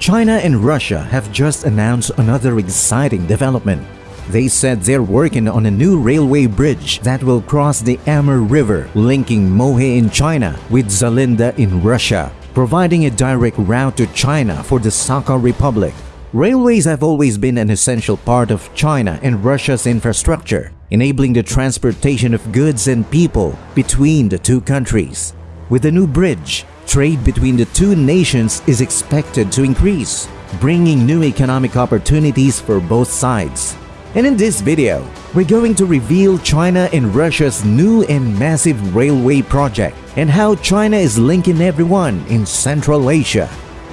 China and Russia have just announced another exciting development. They said they're working on a new railway bridge that will cross the Amur River linking Mohe in China with Zalinda in Russia, providing a direct route to China for the Sakha Republic. Railways have always been an essential part of China and Russia's infrastructure, enabling the transportation of goods and people between the two countries. With the new bridge, trade between the two nations is expected to increase, bringing new economic opportunities for both sides. And in this video, we're going to reveal China and Russia's new and massive railway project and how China is linking everyone in Central Asia.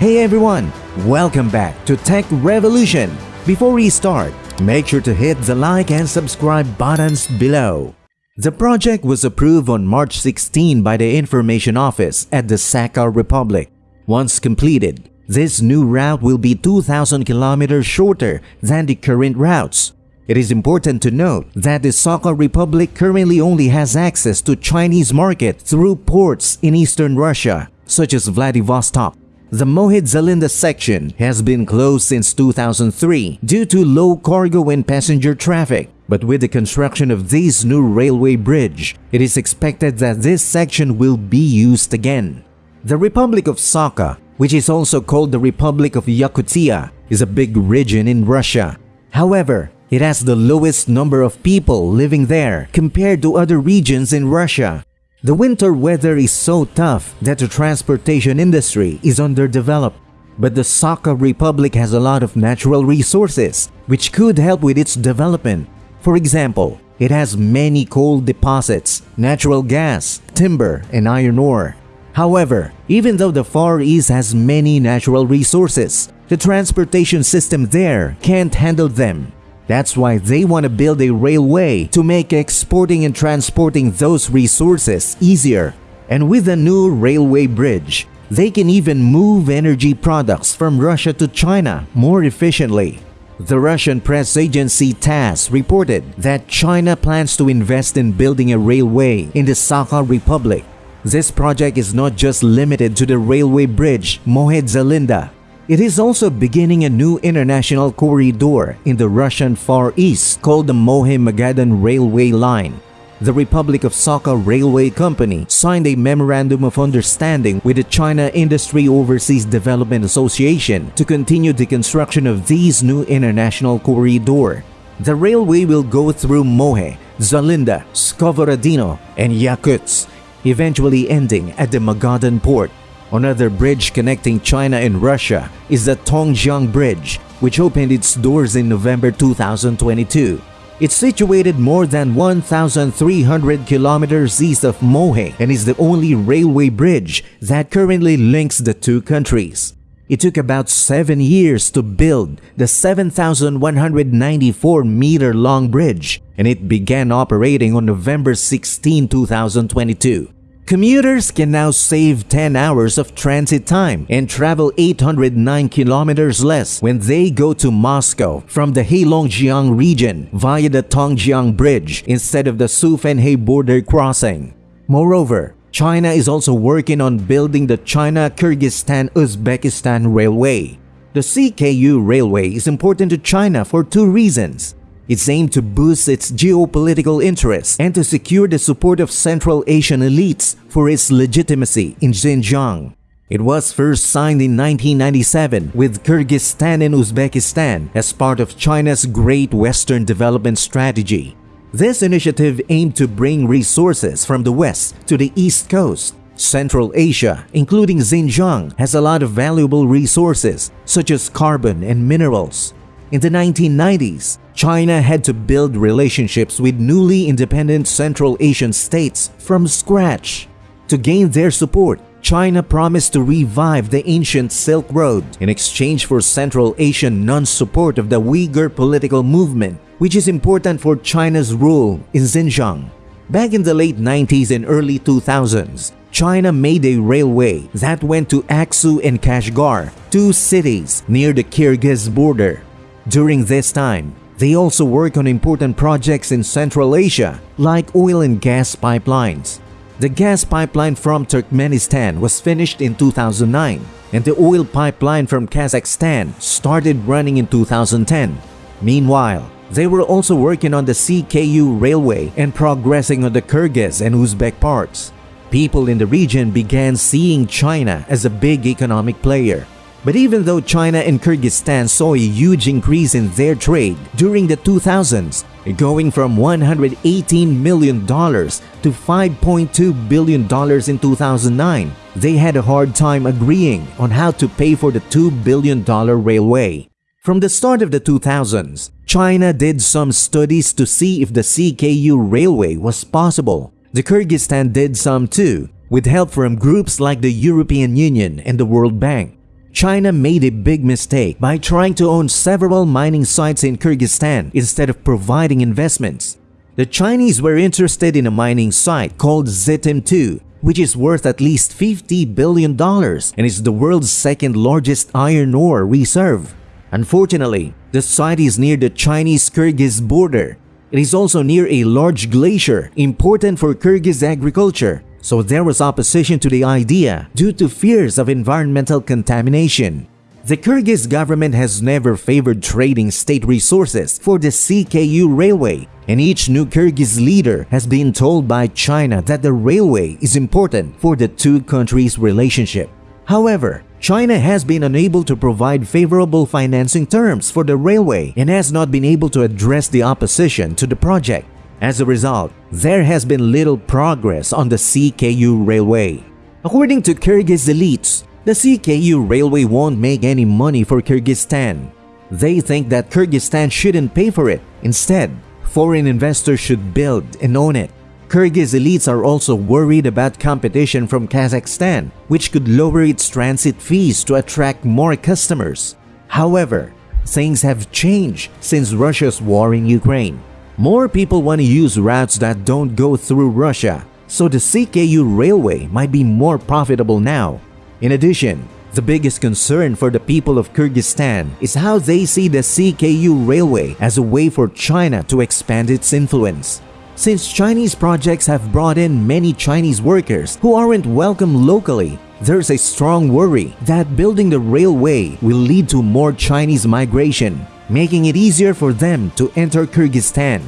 Hey everyone, welcome back to Tech Revolution. Before we start, make sure to hit the like and subscribe buttons below. The project was approved on March 16 by the Information Office at the Sakha Republic. Once completed, this new route will be 2,000 kilometers shorter than the current routes. It is important to note that the Sakha Republic currently only has access to Chinese market through ports in eastern Russia, such as Vladivostok. The Mohe Zalinda section has been closed since 2003 due to low cargo and passenger traffic. But with the construction of this new railway bridge, it is expected that this section will be used again. The Republic of Sakha, which is also called the Republic of Yakutia, is a big region in Russia. However, it has the lowest number of people living there compared to other regions in Russia. The winter weather is so tough that the transportation industry is underdeveloped. But the Sakha Republic has a lot of natural resources which could help with its development. For example, it has many coal deposits, natural gas, timber, and iron ore. However, even though the Far East has many natural resources, the transportation system there can't handle them. That's why they want to build a railway to make exporting and transporting those resources easier. And with a new railway bridge, they can even move energy products from Russia to China more efficiently. The Russian press agency TASS reported that China plans to invest in building a railway in the Sakha Republic. This project is not just limited to the railway bridge Mohe Zalinda, it is also beginning a new international corridor in the Russian Far East called the Mohe-Magadan Railway Line. The Republic of Sakha Railway Company signed a Memorandum of Understanding with the China Industry Overseas Development Association to continue the construction of this new international corridor. The railway will go through Mohe, Zalinda, Skovorodino, and Yakutsk, eventually ending at the Magadan port. Another bridge connecting China and Russia is the Tongjiang Bridge, which opened its doors in November 2022. It's situated more than 1,300 kilometers east of Mohe and is the only railway bridge that currently links the two countries. It took about 7 years to build the 7,194 meter long bridge and it began operating on November 16, 2022. Commuters can now save 10 hours of transit time and travel 809 kilometers less when they go to Moscow from the Heilongjiang region via the Tongjiang Bridge instead of the Suifenhe border crossing. Moreover, China is also working on building the China-Kyrgyzstan-Uzbekistan Railway. The CKU Railway is important to China for two reasons. It's aimed to boost its geopolitical interests and to secure the support of Central Asian elites for its legitimacy in Xinjiang. It was first signed in 1997 with Kyrgyzstan and Uzbekistan as part of China's Great Western Development Strategy. This initiative aimed to bring resources from the west to the east coast. Central Asia, including Xinjiang, has a lot of valuable resources such as carbon and minerals. In the 1990s, China had to build relationships with newly independent Central Asian states from scratch. To gain their support, China promised to revive the ancient Silk Road in exchange for Central Asian non-support of the Uyghur political movement, which is important for China's rule in Xinjiang. Back in the late 90s and early 2000s, China made a railway that went to Aksu and Kashgar, two cities near the Kyrgyz border. During this time, they also work on important projects in Central Asia, like oil and gas pipelines. The gas pipeline from Turkmenistan was finished in 2009. and the oil pipeline from Kazakhstan started running in 2010. Meanwhile, they were also working on the CKU railway and progressing on the Kyrgyz and Uzbek parts. People in the region began seeing China as a big economic player. But even though China and Kyrgyzstan saw a huge increase in their trade during the 2000s, going from $118 million to $5.2 billion in 2009, they had a hard time agreeing on how to pay for the $2 billion railway. From the start of the 2000s, China did some studies to see if the CKU railway was possible. The Kyrgyzstan did some too, with help from groups like the European Union and the World Bank. China made a big mistake by trying to own several mining sites in Kyrgyzstan instead of providing investments. The Chinese were interested in a mining site called Zetim 2, which is worth at least $50 billion and is the world's second largest iron ore reserve. Unfortunately, the site is near the Chinese-Kyrgyz border. It is also near a large glacier important for Kyrgyz agriculture, so there was opposition to the idea due to fears of environmental contamination. The Kyrgyz government has never favored trading state resources for the CKU railway, and each new Kyrgyz leader has been told by China that the railway is important for the two countries' relationship. However, China has been unable to provide favorable financing terms for the railway and has not been able to address the opposition to the project. As a result, there has been little progress on the CKU railway. According to Kyrgyz elites, the CKU railway won't make any money for Kyrgyzstan. They think that Kyrgyzstan shouldn't pay for it. Instead, foreign investors should build and own it. Kyrgyz elites are also worried about competition from Kazakhstan, which could lower its transit fees to attract more customers. However, things have changed since Russia's war in Ukraine. More people want to use routes that don't go through Russia, so the CKU railway might be more profitable now. In addition, the biggest concern for the people of Kyrgyzstan is how they see the CKU railway as a way for China to expand its influence. Since Chinese projects have brought in many Chinese workers who aren't welcome locally, there's a strong worry that building the railway will lead to more Chinese migration, making it easier for them to enter Kyrgyzstan.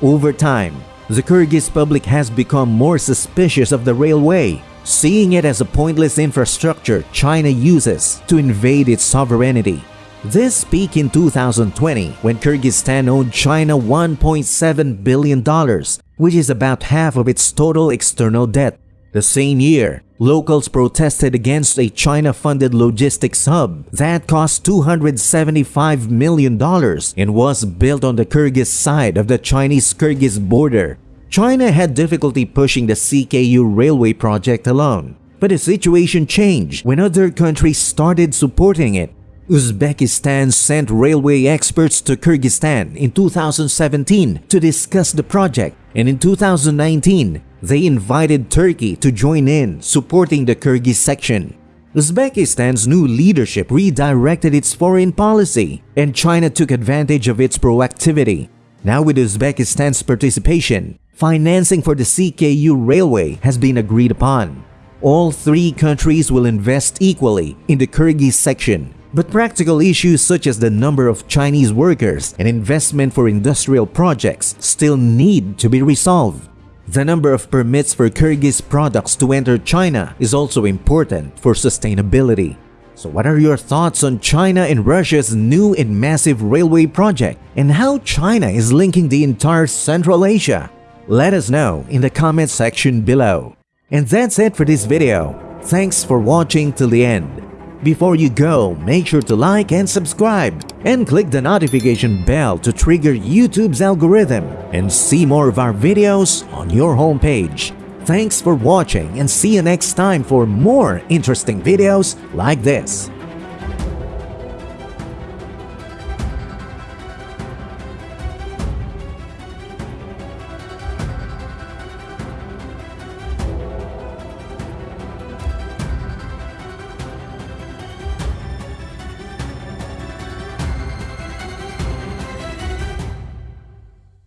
Over time, the Kyrgyz public has become more suspicious of the railway, seeing it as a pointless infrastructure China uses to invade its sovereignty. This peaked in 2020 when Kyrgyzstan owed China $1.7 billion, which is about half of its total external debt. The same year, locals protested against a China-funded logistics hub that cost $275 million and was built on the Kyrgyz side of the Chinese-Kyrgyz border. China had difficulty pushing the CKU railway project alone, but the situation changed when other countries started supporting it. Uzbekistan sent railway experts to Kyrgyzstan in 2017 to discuss the project and in 2019, they invited Turkey to join in supporting the Kyrgyz section. Uzbekistan's new leadership redirected its foreign policy and China took advantage of its proactivity. Now with Uzbekistan's participation, financing for the CKU railway has been agreed upon. All three countries will invest equally in the Kyrgyz section but practical issues such as the number of Chinese workers and investment for industrial projects still need to be resolved. The number of permits for Kyrgyz products to enter China is also important for sustainability. So what are your thoughts on China and Russia's new and massive railway project and how China is linking the entire Central Asia? Let us know in the comment section below. And that's it for this video. Thanks for watching till the end. Before you go, make sure to like and subscribe and click the notification bell to trigger YouTube's algorithm and see more of our videos on your homepage. Thanks for watching and see you next time for more interesting videos like this.